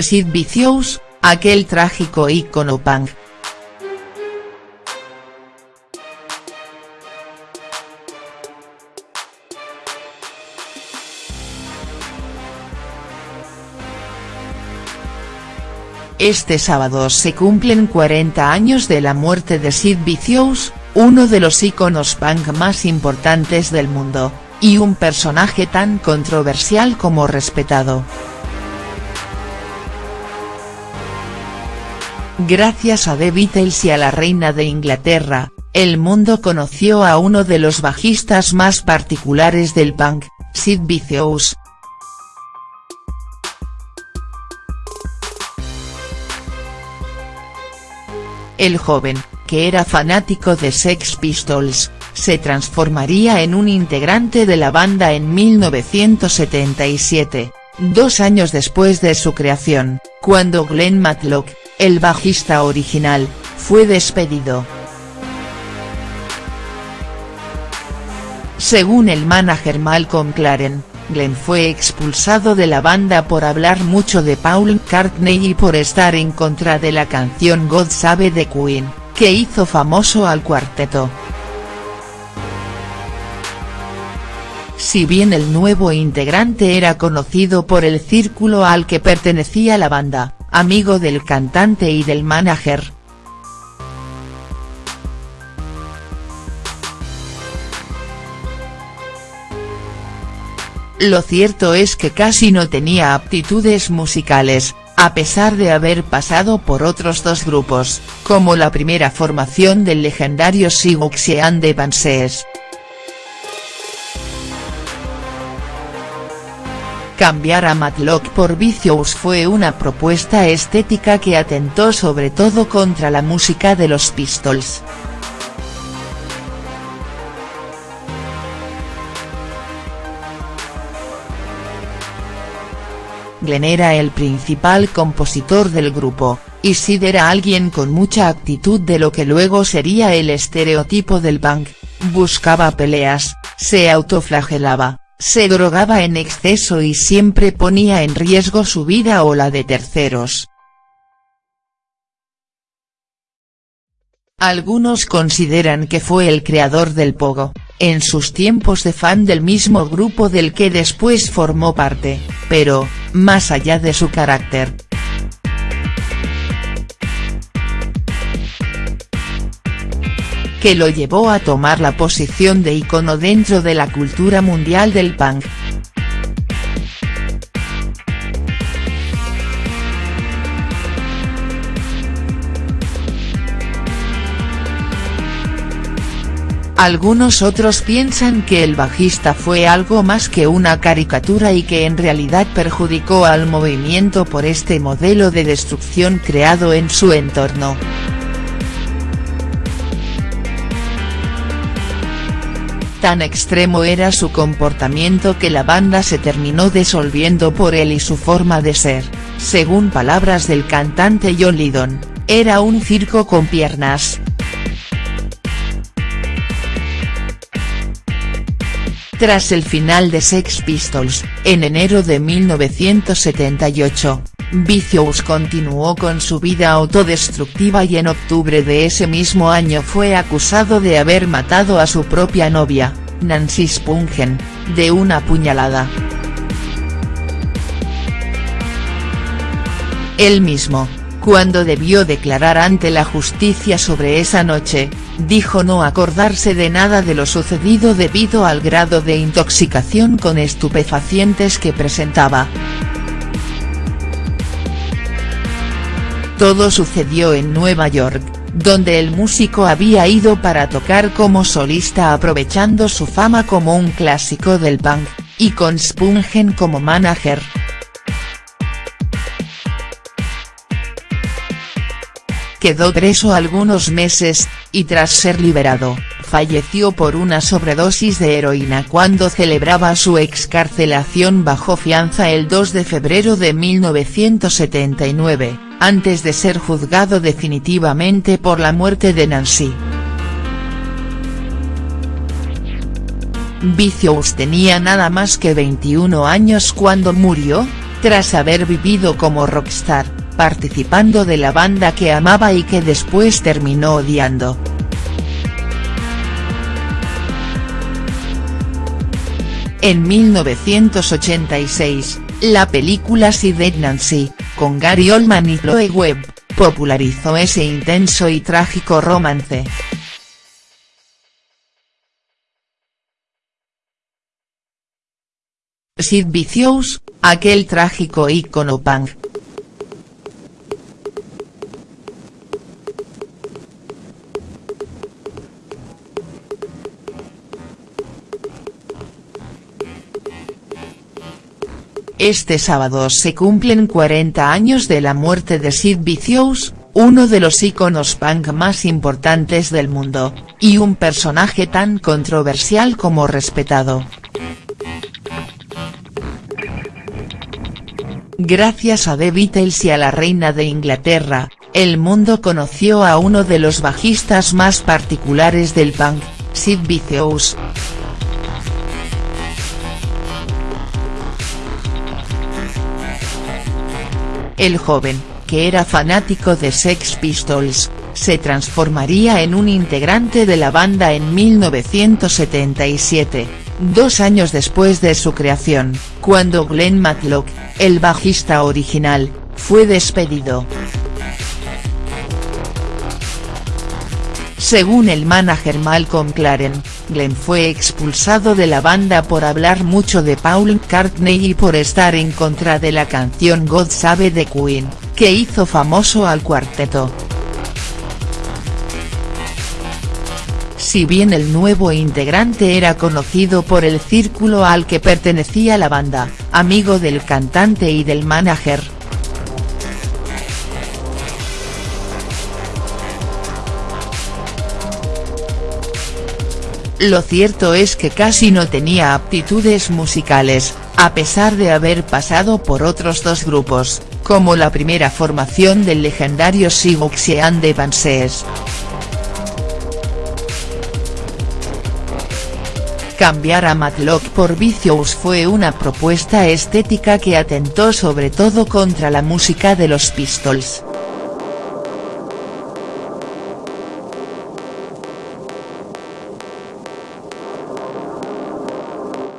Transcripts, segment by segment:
Sid Vicious, aquel trágico ícono punk. Este sábado se cumplen 40 años de la muerte de Sid Vicious, uno de los íconos punk más importantes del mundo, y un personaje tan controversial como respetado. Gracias a The Beatles y a la reina de Inglaterra, el mundo conoció a uno de los bajistas más particulares del punk, Sid Vicious, El joven, que era fanático de Sex Pistols, se transformaría en un integrante de la banda en 1977, dos años después de su creación, cuando Glenn Matlock, el bajista original, fue despedido. Según el manager Malcolm Claren, Glenn fue expulsado de la banda por hablar mucho de Paul McCartney y por estar en contra de la canción God Save the Queen, que hizo famoso al cuarteto. Si bien el nuevo integrante era conocido por el círculo al que pertenecía la banda, amigo del cantante y del manager, Lo cierto es que casi no tenía aptitudes musicales, a pesar de haber pasado por otros dos grupos, como la primera formación del legendario Siouxsie de Banshees. Cambiar a Matlock por Vicious fue una propuesta estética que atentó sobre todo contra la música de los Pistols. Glenn era el principal compositor del grupo, y Sid era alguien con mucha actitud de lo que luego sería el estereotipo del punk, buscaba peleas, se autoflagelaba, se drogaba en exceso y siempre ponía en riesgo su vida o la de terceros. Algunos consideran que fue el creador del pogo, en sus tiempos de fan del mismo grupo del que después formó parte, pero, más allá de su carácter. Que lo llevó a tomar la posición de icono dentro de la cultura mundial del punk. Algunos otros piensan que el bajista fue algo más que una caricatura y que en realidad perjudicó al movimiento por este modelo de destrucción creado en su entorno. Tan extremo era su comportamiento que la banda se terminó disolviendo por él y su forma de ser, según palabras del cantante John Lydon, era un circo con piernas, Tras el final de Sex Pistols, en enero de 1978, Vicious continuó con su vida autodestructiva y en octubre de ese mismo año fue acusado de haber matado a su propia novia, Nancy Spungen, de una puñalada. Él mismo, cuando debió declarar ante la justicia sobre esa noche, dijo no acordarse de nada de lo sucedido debido al grado de intoxicación con estupefacientes que presentaba. Todo sucedió en Nueva York, donde el músico había ido para tocar como solista aprovechando su fama como un clásico del punk, y con Spungen como manager. quedó preso algunos meses, y tras ser liberado, falleció por una sobredosis de heroína cuando celebraba su excarcelación bajo fianza el 2 de febrero de 1979, antes de ser juzgado definitivamente por la muerte de Nancy. Vicious tenía nada más que 21 años cuando murió, tras haber vivido como rockstar, participando de la banda que amaba y que después terminó odiando. En 1986, la película Sid Nancy, con Gary Oldman y Chloe Webb, popularizó ese intenso y trágico romance. Sid Vicious, aquel trágico ícono punk. Este sábado se cumplen 40 años de la muerte de Sid Vicious, uno de los íconos punk más importantes del mundo, y un personaje tan controversial como respetado. Gracias a The Beatles y a la reina de Inglaterra, el mundo conoció a uno de los bajistas más particulares del punk, Sid Vicious. El joven, que era fanático de Sex Pistols, se transformaría en un integrante de la banda en 1977, dos años después de su creación, cuando Glenn Matlock, el bajista original, fue despedido. Según el manager Malcolm Claren, Glenn fue expulsado de la banda por hablar mucho de Paul McCartney y por estar en contra de la canción God Save the Queen, que hizo famoso al cuarteto. Si bien el nuevo integrante era conocido por el círculo al que pertenecía la banda, amigo del cantante y del manager, Lo cierto es que casi no tenía aptitudes musicales, a pesar de haber pasado por otros dos grupos, como la primera formación del legendario Siouxsie and the Banshees. Cambiar a Matlock por Vicious fue una propuesta estética que atentó sobre todo contra la música de los Pistols.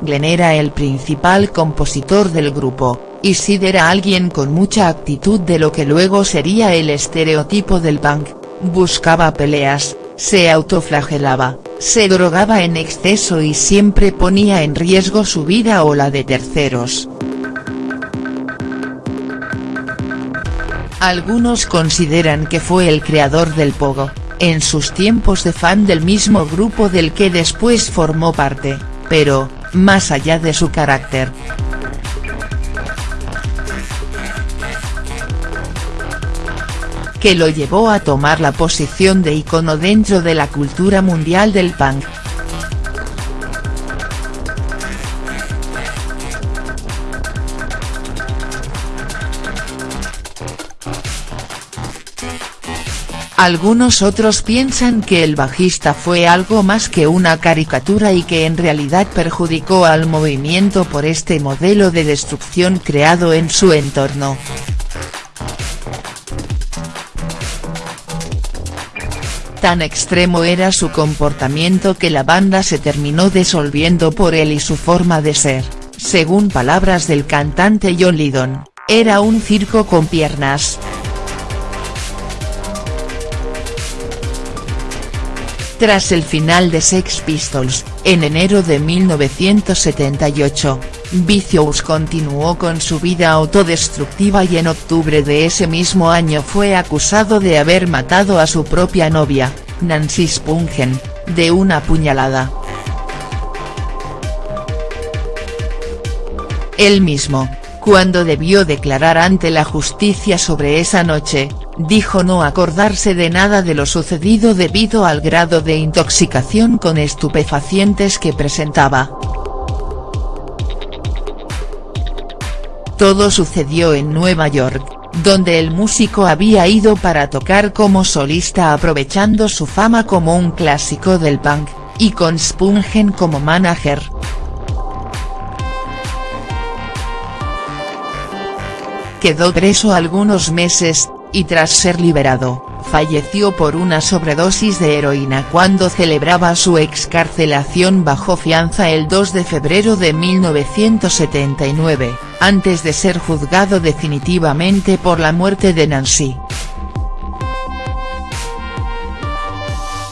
Glenn era el principal compositor del grupo, y Sid era alguien con mucha actitud de lo que luego sería el estereotipo del punk, buscaba peleas, se autoflagelaba, se drogaba en exceso y siempre ponía en riesgo su vida o la de terceros. Algunos consideran que fue el creador del pogo, en sus tiempos de fan del mismo grupo del que después formó parte, pero, más allá de su carácter. que lo llevó a tomar la posición de icono dentro de la cultura mundial del punk. Algunos otros piensan que el bajista fue algo más que una caricatura y que en realidad perjudicó al movimiento por este modelo de destrucción creado en su entorno. Tan extremo era su comportamiento que la banda se terminó disolviendo por él y su forma de ser, según palabras del cantante John Lydon, era un circo con piernas. Tras el final de Sex Pistols, en enero de 1978, Vicious continuó con su vida autodestructiva y en octubre de ese mismo año fue acusado de haber matado a su propia novia, Nancy Spungen, de una puñalada. Él mismo, cuando debió declarar ante la justicia sobre esa noche, dijo no acordarse de nada de lo sucedido debido al grado de intoxicación con estupefacientes que presentaba. Todo sucedió en Nueva York, donde el músico había ido para tocar como solista aprovechando su fama como un clásico del punk, y con Spungen como manager. Quedó preso algunos meses, y tras ser liberado, falleció por una sobredosis de heroína cuando celebraba su excarcelación bajo fianza el 2 de febrero de 1979, antes de ser juzgado definitivamente por la muerte de Nancy.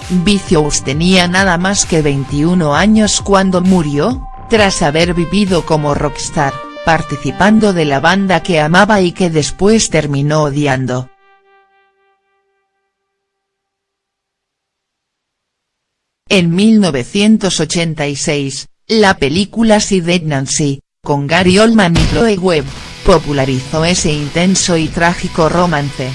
Vicious tenía nada más que 21 años cuando murió, tras haber vivido como rockstar, participando de la banda que amaba y que después terminó odiando. En 1986, la película Dead Nancy, con Gary Oldman y Chloe Webb, popularizó ese intenso y trágico romance.